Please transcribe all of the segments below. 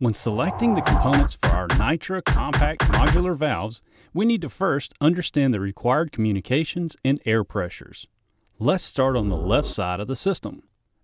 When selecting the components for our Nitra compact modular valves, we need to first understand the required communications and air pressures. Let's start on the left side of the system.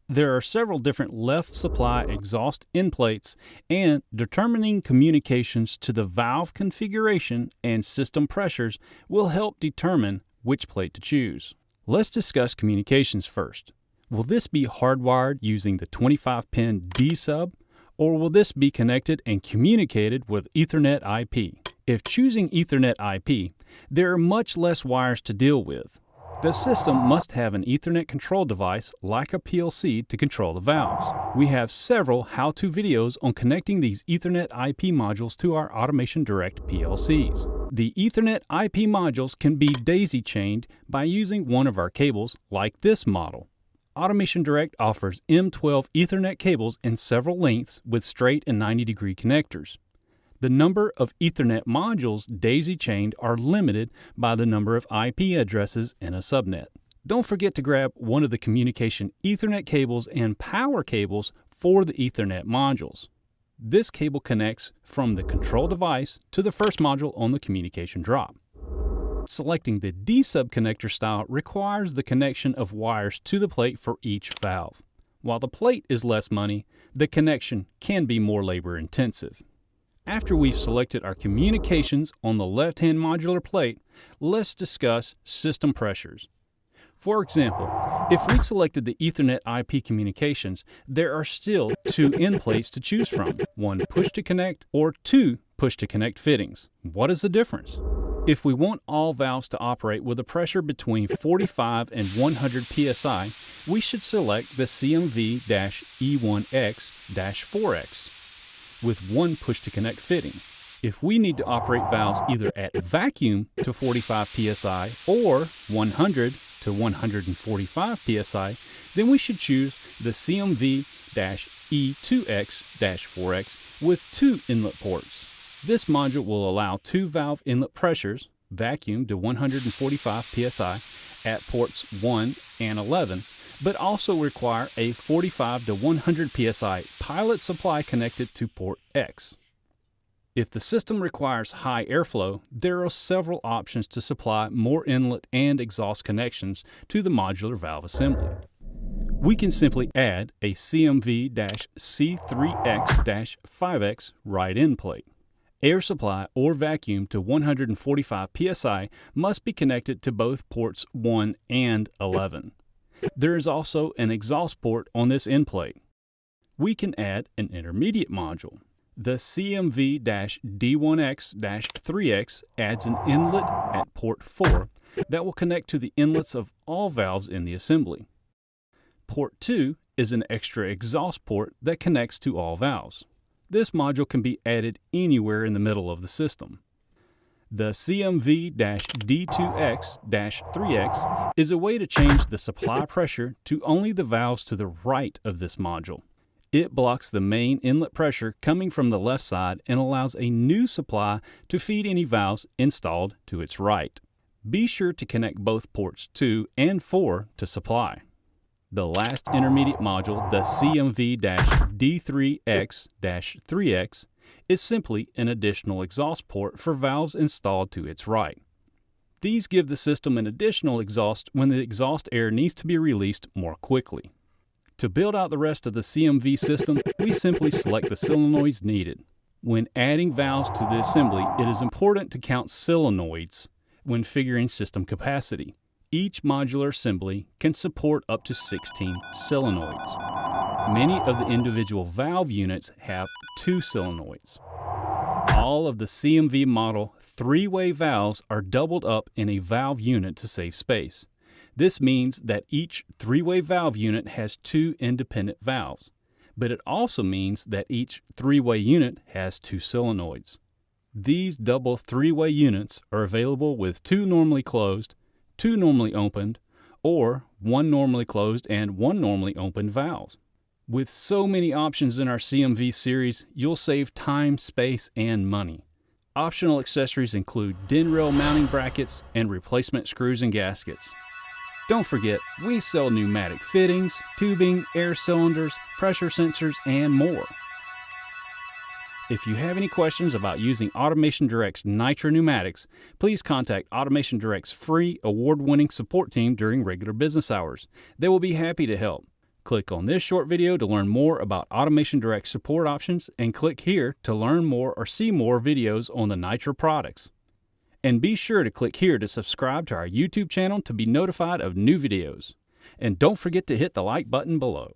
There are several different left supply exhaust end plates, and determining communications to the valve configuration and system pressures will help determine which plate to choose. Let's discuss communications first. Will this be hardwired using the 25 pin D sub or will this be connected and communicated with Ethernet IP? If choosing Ethernet IP, there are much less wires to deal with. The system must have an Ethernet control device like a PLC to control the valves. We have several how-to videos on connecting these Ethernet IP modules to our Automation Direct PLCs. The Ethernet IP modules can be daisy-chained by using one of our cables like this model. Automation Direct offers M12 Ethernet cables in several lengths with straight and 90 degree connectors. The number of Ethernet modules daisy chained are limited by the number of IP addresses in a subnet. Don't forget to grab one of the communication Ethernet cables and power cables for the Ethernet modules. This cable connects from the control device to the first module on the communication drop. Selecting the D-sub connector style requires the connection of wires to the plate for each valve. While the plate is less money, the connection can be more labor intensive. After we've selected our communications on the left-hand modular plate, let's discuss system pressures. For example, if we selected the Ethernet IP communications, there are still two end plates to choose from, one push to connect or two push to connect fittings. What is the difference? If we want all valves to operate with a pressure between 45 and 100 psi, we should select the CMV-E1X-4X with one push-to-connect fitting. If we need to operate valves either at vacuum to 45 psi or 100 to 145 psi, then we should choose the CMV-E2X-4X with two inlet ports. This module will allow two valve inlet pressures, vacuum to 145 psi at ports 1 and 11, but also require a 45 to 100 psi pilot supply connected to port X. If the system requires high airflow, there are several options to supply more inlet and exhaust connections to the modular valve assembly. We can simply add a CMV-C3X-5X right end plate. Air supply or vacuum to 145 psi must be connected to both ports 1 and 11. There is also an exhaust port on this end plate. We can add an intermediate module. The CMV-D1X-3X adds an inlet at port 4 that will connect to the inlets of all valves in the assembly. Port 2 is an extra exhaust port that connects to all valves. This module can be added anywhere in the middle of the system. The CMV-D2X-3X is a way to change the supply pressure to only the valves to the right of this module. It blocks the main inlet pressure coming from the left side and allows a new supply to feed any valves installed to its right. Be sure to connect both ports 2 and 4 to supply. The last intermediate module, the CMV-D3X-3X, is simply an additional exhaust port for valves installed to its right. These give the system an additional exhaust when the exhaust air needs to be released more quickly. To build out the rest of the CMV system, we simply select the solenoids needed. When adding valves to the assembly, it is important to count solenoids when figuring system capacity. Each modular assembly can support up to 16 solenoids. Many of the individual valve units have two solenoids. All of the CMV model three-way valves are doubled up in a valve unit to save space. This means that each three-way valve unit has two independent valves, but it also means that each three-way unit has two solenoids. These double three-way units are available with two normally closed two normally opened, or one normally closed and one normally opened valves. With so many options in our CMV series, you'll save time, space, and money. Optional accessories include DIN rail mounting brackets and replacement screws and gaskets. Don't forget, we sell pneumatic fittings, tubing, air cylinders, pressure sensors, and more. If you have any questions about using Automation Direct's Nitra pneumatics, please contact Automation Direct's free award winning support team during regular business hours. They will be happy to help. Click on this short video to learn more about Automation Direct support options and click here to learn more or see more videos on the Nitra products. And be sure to click here to subscribe to our YouTube channel to be notified of new videos. And don't forget to hit the like button below.